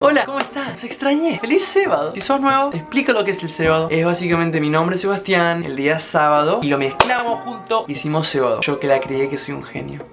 Hola, ¿cómo estás? Se extrañé. ¡Feliz sábado! Si sos nuevo, te explico lo que es el cebado. Es básicamente mi nombre Sebastián, el día sábado, y lo mezclamos junto, hicimos cebado. Yo que la crié que soy un genio.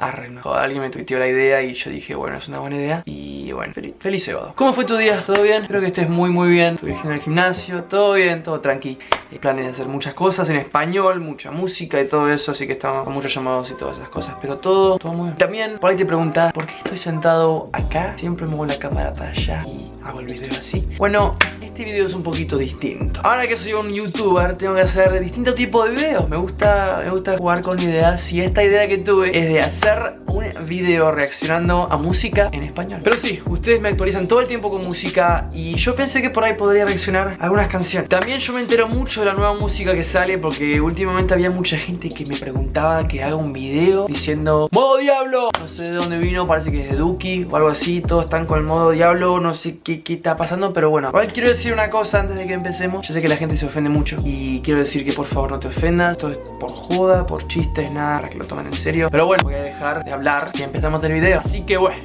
Arre, no. Alguien me tuiteó la idea y yo dije, bueno, es una buena idea. Y bueno, feliz, feliz sábado. ¿Cómo fue tu día? ¿Todo bien? Espero que estés muy, muy bien. Estuve en el gimnasio, todo bien, todo tranqui. Planes de hacer muchas cosas en español, mucha música y todo eso, así que estamos con muchos llamados y todas esas cosas. Pero todo, todo muy bien. También, por ahí te preguntas, ¿por qué estoy sentado acá? Siempre muevo la cámara para allá y hago el video así. Bueno, este video es un poquito distinto. Ahora que soy un youtuber, tengo que hacer distintos tipos de videos. Me gusta, me gusta jugar con ideas y esta idea que tuve es de hacer un video reaccionando a música en español. Pero sí, ustedes me actualizan todo el tiempo con música y yo pensé que por ahí podría reaccionar algunas canciones. También yo me entero mucho de la nueva música que sale porque últimamente había mucha gente que me preguntaba que haga un video diciendo ¡Modo Diablo! No sé de dónde vino, parece que es de Duki o algo así. Todos están con el modo Diablo, no sé qué, qué está pasando, pero bueno. Igual quiero decir una cosa antes de que empecemos. Yo sé que la gente se ofende mucho y quiero decir que por favor no te ofendas. Esto es por joda, por chistes, nada, para que lo tomen en serio. Pero bueno, voy a dejar de hablar y empezamos el video. Así que bueno.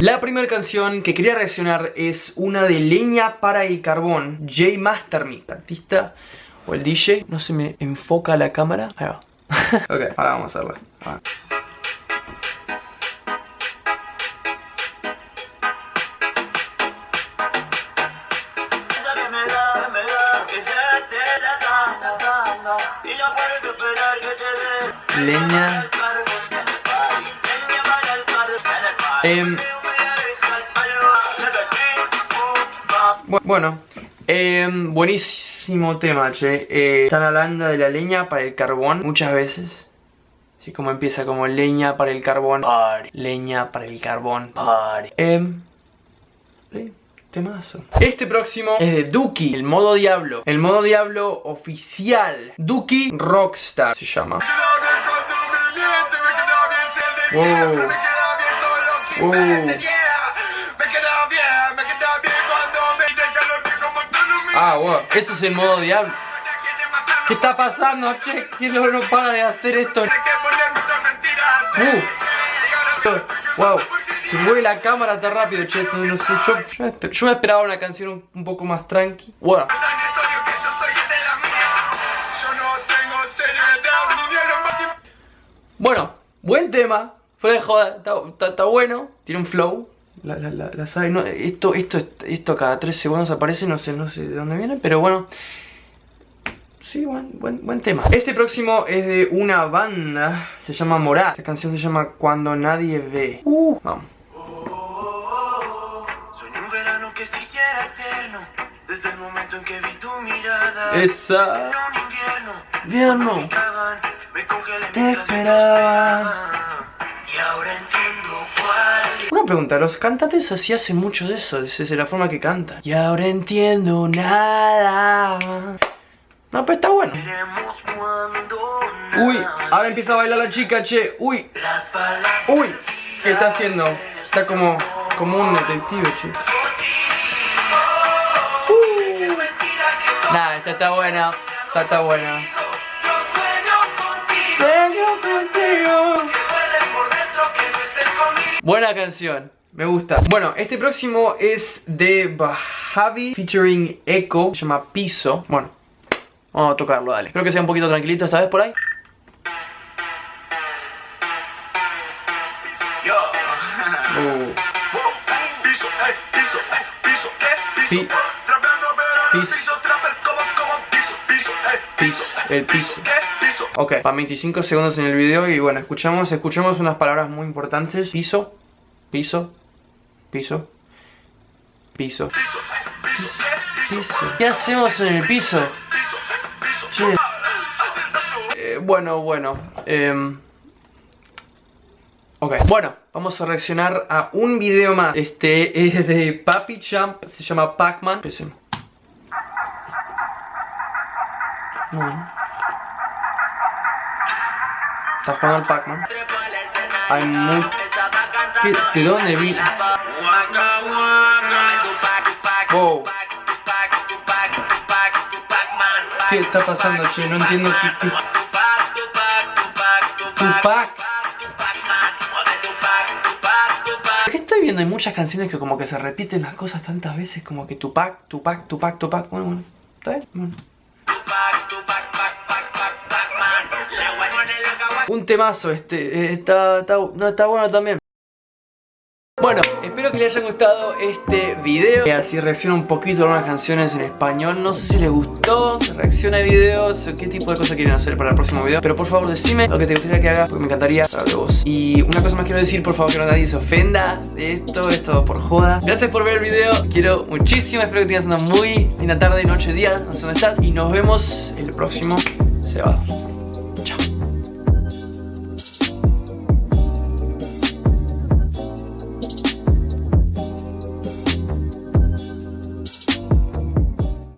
La primera canción que quería reaccionar es una de Leña para el Carbón, J Masterme, artista o el DJ. No se me enfoca la cámara. Ahí va. ok, ahora vamos a hacerla. A ver. Bu- bueno, em, buenísimo tema, che. Eh, están hablando de la leña para el carbón muchas veces. Así como empieza como leña para el carbón. Party, Leña para el carbón. party. Em, temazo. Este próximo es de Duki, el modo Diablo. El modo Diablo oficial. Duki Rockstar se llama. Wow. Wow. Ah, wow. Ese es el modo Diablo. ¿Qué está pasando, che? ¿Quién no para de hacer esto? Uh. Wow, se mueve la cámara tan rápido, che, no, no sé, yo, yo, yo me esperaba una canción un, un poco más tranqui. Bueno, bueno, buen tema, fuera de joda, está, bueno, tiene un flow. La, la, la, la sabe, no, esto, esto, esto cada tres segundos aparece, no sé, no sé de dónde viene, pero bueno. Sí, buen, buen, buen tema. Este próximo es de una banda, se llama Morat. Esta canción se llama Cuando Nadie Ve. Uh, vamos. Un verano que se hiciera eterno Desde el momento en que vi tu mirada Esa. Invierno Te esperaba. Y ahora entiendo cuál Una pregunta, los cantantes así hacen mucho de eso, es, es la forma que cantan. Y ahora entiendo nada. No, pero está bueno. Uy, ahora empieza a bailar la chica, che. Uy, uy. ¿Qué está haciendo? Está como, como un detective, che. Uh. Nah, esta está buena. Esta está buena. Buena canción, me gusta. Bueno, este próximo es de Bajavi featuring Echo, se llama Piso. Bueno, vamos a tocarlo, dale. Espero que sea un poquito tranquilito esta vez por ahí. Uh, Piso, ey, piso, ey, piso, ¿qué? Piso Pi- Piso, el piso. Piso ok, van 25 segundos en el video y bueno, escuchamos, escuchamos unas palabras muy importantes. Piso, piso, piso, piso, Piso, ¿qué? Piso piso. ¿Qué hacemos en el piso? Eh, bueno, bueno. em, ok, bueno, vamos a reaccionar a un video más. Este es de Papi Champ, se llama Pac-Man. Empecemos. Está jugando al Pac-Man. Hay. ¿Qué- ¿De dónde vi? Wow. ¿Qué está pasando, che? No entiendo qué... qué... Tupac. ¿Qué estoy viendo hay muchas canciones que como que se repiten las cosas tantas veces, como que Tupac, Tupac, Tupac, Tupac. Bueno, bueno, ¿está bien? Bueno. Un temazo este, eh, está, está, no, está bueno también. Bueno, espero que les haya gustado este video. Así reacciona un poquito a algunas canciones en español. No sé si les gustó, si reacciona a videos Qué tipo de cosas quieren hacer para el próximo video. Pero por favor decime lo que te gustaría que haga Porque me encantaría saber de vos. Y una cosa más quiero decir, por favor que no nadie se ofenda De esto, esto por joda. Gracias por ver el video, quiero muchísimo. Espero que tengas una muy linda tarde, noche, día No sé dónde estás. Y nos vemos el próximo. Sábado